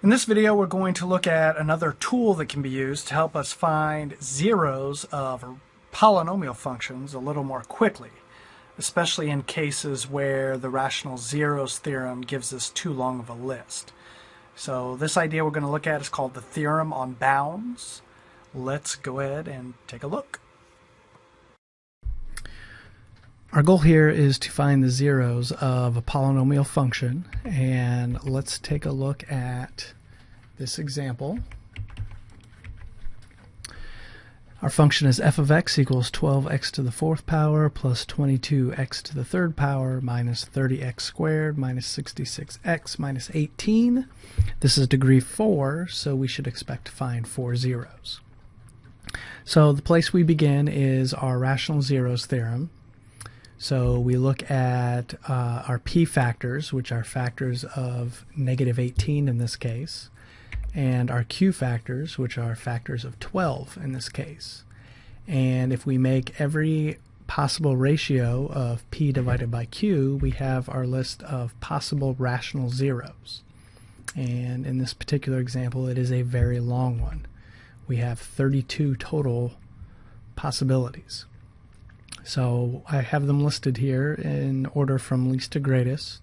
In this video, we're going to look at another tool that can be used to help us find zeros of polynomial functions a little more quickly, especially in cases where the rational zeros theorem gives us too long of a list. So this idea we're going to look at is called the theorem on bounds. Let's go ahead and take a look. Our goal here is to find the zeros of a polynomial function and let's take a look at this example. Our function is f of x equals 12x to the fourth power plus 22x to the third power minus 30x squared minus 66x minus 18. This is degree 4, so we should expect to find four zeros. So the place we begin is our rational zeros theorem. So we look at uh, our p factors, which are factors of negative 18 in this case, and our q factors, which are factors of 12 in this case. And if we make every possible ratio of p divided by q, we have our list of possible rational zeros. And in this particular example, it is a very long one. We have 32 total possibilities. So I have them listed here in order from least to greatest.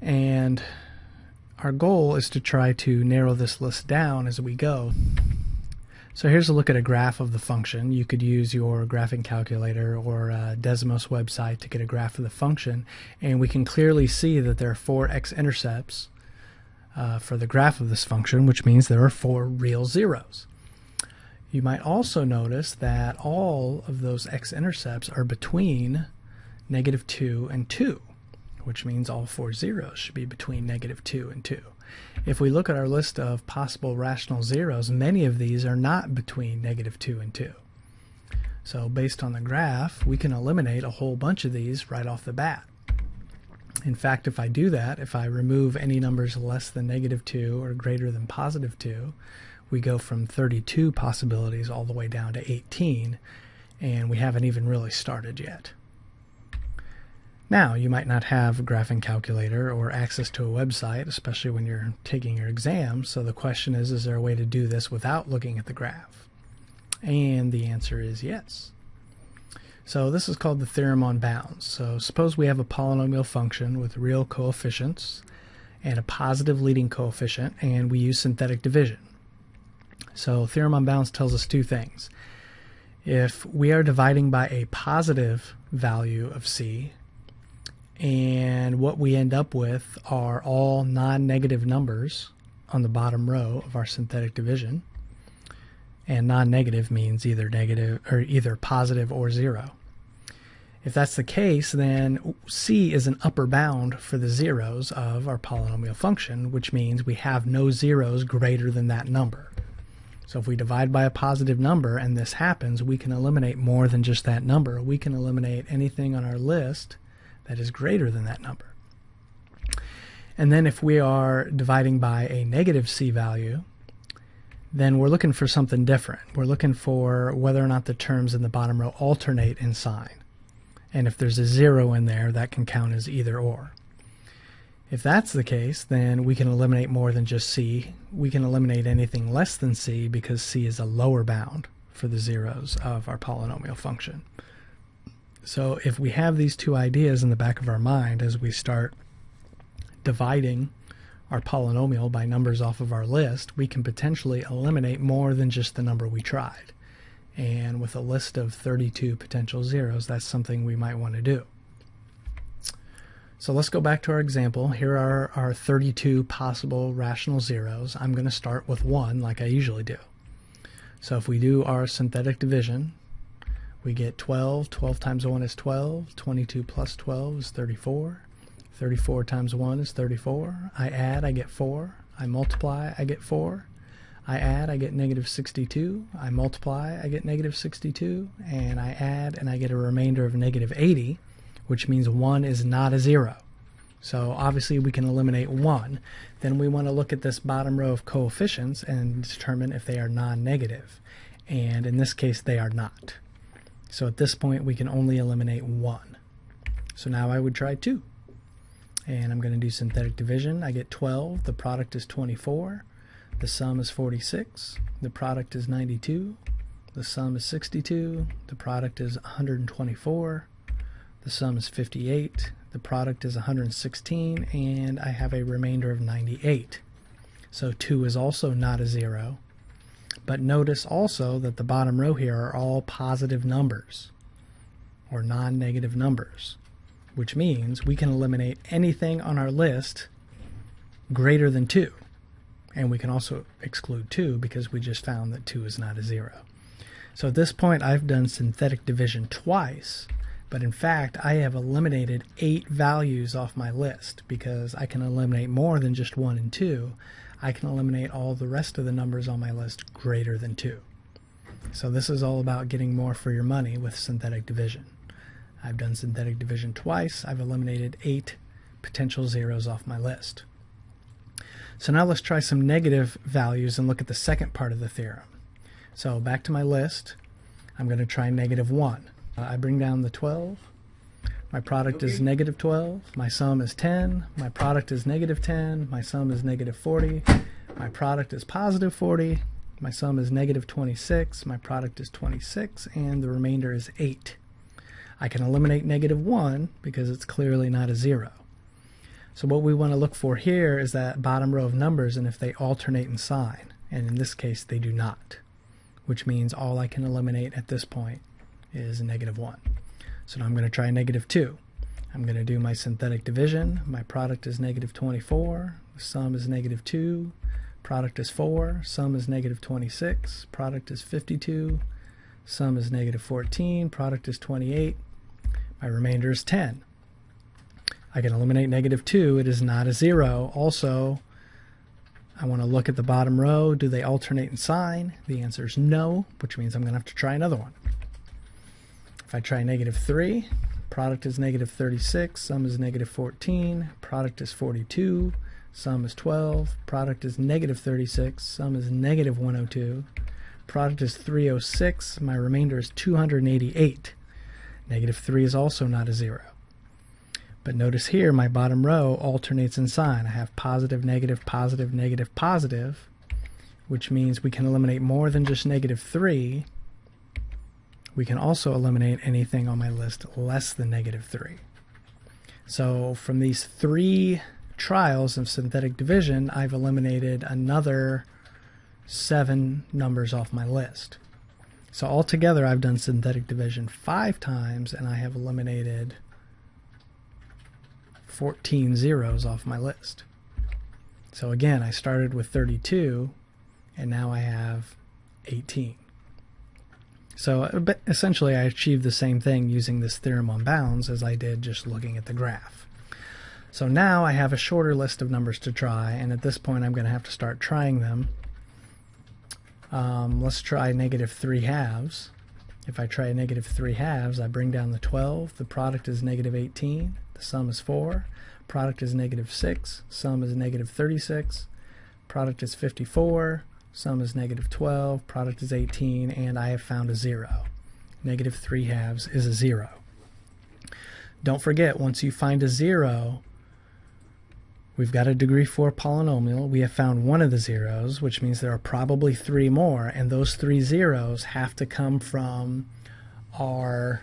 And our goal is to try to narrow this list down as we go. So here's a look at a graph of the function. You could use your graphing calculator or Desmos website to get a graph of the function and we can clearly see that there are four x-intercepts uh, for the graph of this function which means there are four real zeros. You might also notice that all of those x-intercepts are between negative 2 and 2, which means all four zeros should be between negative 2 and 2. If we look at our list of possible rational zeros, many of these are not between negative 2 and 2. So based on the graph, we can eliminate a whole bunch of these right off the bat. In fact, if I do that, if I remove any numbers less than negative 2 or greater than positive 2, we go from 32 possibilities all the way down to 18, and we haven't even really started yet. Now, you might not have a graphing calculator or access to a website, especially when you're taking your exam, so the question is, is there a way to do this without looking at the graph? And the answer is yes. So this is called the theorem on bounds. So suppose we have a polynomial function with real coefficients and a positive leading coefficient, and we use synthetic division. So theorem on bounds tells us two things. If we are dividing by a positive value of c, and what we end up with are all non-negative numbers on the bottom row of our synthetic division, and non-negative means either negative or either positive or zero. If that's the case, then c is an upper bound for the zeros of our polynomial function, which means we have no zeros greater than that number. So if we divide by a positive number and this happens, we can eliminate more than just that number. We can eliminate anything on our list that is greater than that number. And then if we are dividing by a negative c value, then we're looking for something different. We're looking for whether or not the terms in the bottom row alternate in sign. And if there's a zero in there, that can count as either or. If that's the case, then we can eliminate more than just c. We can eliminate anything less than c because c is a lower bound for the zeros of our polynomial function. So if we have these two ideas in the back of our mind as we start dividing our polynomial by numbers off of our list, we can potentially eliminate more than just the number we tried. And with a list of 32 potential zeros, that's something we might want to do. So let's go back to our example. Here are our 32 possible rational zeros. I'm going to start with 1 like I usually do. So if we do our synthetic division, we get 12. 12 times 1 is 12. 22 plus 12 is 34. 34 times 1 is 34. I add, I get 4. I multiply, I get 4. I add, I get negative 62. I multiply, I get negative 62. And I add, and I get a remainder of negative 80 which means 1 is not a 0. So obviously we can eliminate 1. Then we want to look at this bottom row of coefficients and determine if they are non-negative. And in this case they are not. So at this point we can only eliminate 1. So now I would try 2. and I'm going to do synthetic division. I get 12, the product is 24, the sum is 46, the product is 92, the sum is 62, the product is 124, the sum is 58, the product is 116, and I have a remainder of 98. So 2 is also not a 0. But notice also that the bottom row here are all positive numbers or non-negative numbers which means we can eliminate anything on our list greater than 2. And we can also exclude 2 because we just found that 2 is not a 0. So at this point I've done synthetic division twice, but in fact I have eliminated 8 values off my list because I can eliminate more than just 1 and 2. I can eliminate all the rest of the numbers on my list greater than 2. So this is all about getting more for your money with synthetic division. I've done synthetic division twice. I've eliminated eight potential zeros off my list. So now let's try some negative values and look at the second part of the theorem. So back to my list. I'm going to try negative 1. Uh, I bring down the 12. My product okay. is negative 12. My sum is 10. My product is negative 10. My sum is negative 40. My product is positive 40. My sum is negative 26. My product is 26. And the remainder is 8. I can eliminate negative 1 because it's clearly not a 0. So what we want to look for here is that bottom row of numbers and if they alternate in sign. And in this case, they do not, which means all I can eliminate at this point is negative 1. So now I'm going to try negative 2. I'm going to do my synthetic division. My product is negative 24. The sum is negative 2. Product is 4. Sum is negative 26. Product is 52. Sum is negative 14. Product is 28. My remainder is 10. I can eliminate negative 2. It is not a 0. Also, I want to look at the bottom row. Do they alternate in sign? The answer is no, which means I'm going to have to try another one. I try negative 3, product is negative 36, sum is negative 14, product is 42, sum is 12, product is negative 36, sum is negative 102, product is 306, my remainder is 288. Negative 3 is also not a 0. But notice here my bottom row alternates in sign. I have positive, negative, positive, negative, positive, which means we can eliminate more than just negative 3. We can also eliminate anything on my list less than negative 3. So from these three trials of synthetic division, I've eliminated another seven numbers off my list. So altogether I've done synthetic division five times and I have eliminated 14 zeros off my list. So again, I started with 32 and now I have 18. So uh, essentially I achieved the same thing using this theorem on bounds as I did just looking at the graph. So now I have a shorter list of numbers to try and at this point I'm going to have to start trying them um, let's try negative 3 halves. If I try negative 3 halves, I bring down the 12. The product is negative 18. The sum is 4. Product is negative 6. Sum is negative 36. Product is 54. Sum is negative 12. Product is 18. And I have found a 0. Negative 3 halves is a 0. Don't forget, once you find a 0, We've got a degree 4 polynomial. We have found one of the zeros, which means there are probably three more, and those three zeros have to come from our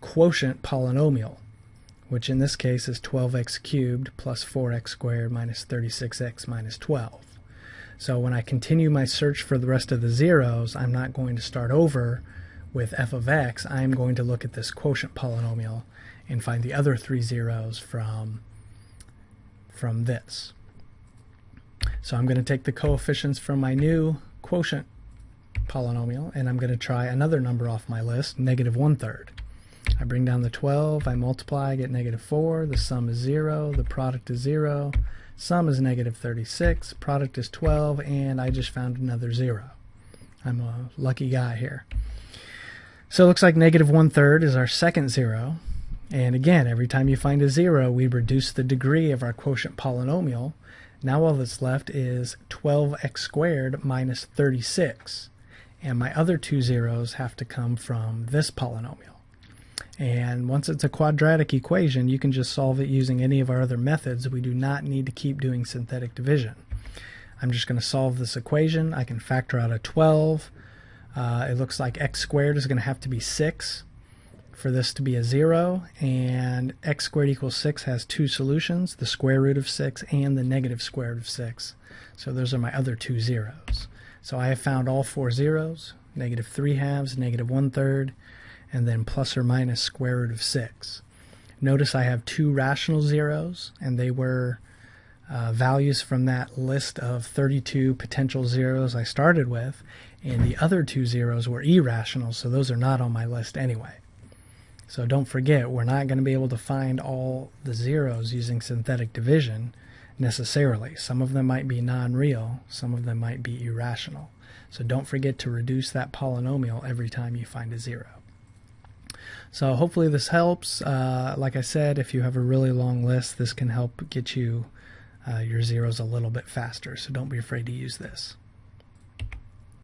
quotient polynomial, which in this case is 12x cubed plus 4x squared minus 36x minus 12. So when I continue my search for the rest of the zeros, I'm not going to start over with f of x. I'm going to look at this quotient polynomial and find the other three zeros from from this. So I'm going to take the coefficients from my new quotient polynomial and I'm going to try another number off my list, negative one-third. I bring down the 12, I multiply, I get negative 4, the sum is 0, the product is 0, sum is negative 36, product is 12, and I just found another 0. I'm a lucky guy here. So it looks like negative one-third is our second 0, and again, every time you find a zero, we reduce the degree of our quotient polynomial. Now all that's left is 12x squared minus 36. And my other two zeros have to come from this polynomial. And once it's a quadratic equation, you can just solve it using any of our other methods. We do not need to keep doing synthetic division. I'm just going to solve this equation. I can factor out a 12. Uh, it looks like x squared is going to have to be 6 for this to be a 0. And x squared equals 6 has two solutions, the square root of 6 and the negative square root of 6. So those are my other two zeros. So I have found all four zeros, negative 3 halves, negative 1 third, and then plus or minus square root of 6. Notice I have two rational zeros, and they were uh, values from that list of 32 potential zeros I started with, and the other two zeros were irrational, so those are not on my list anyway. So don't forget, we're not going to be able to find all the zeros using synthetic division necessarily. Some of them might be non-real, some of them might be irrational. So don't forget to reduce that polynomial every time you find a zero. So hopefully this helps. Uh, like I said, if you have a really long list, this can help get you uh, your zeros a little bit faster. So don't be afraid to use this.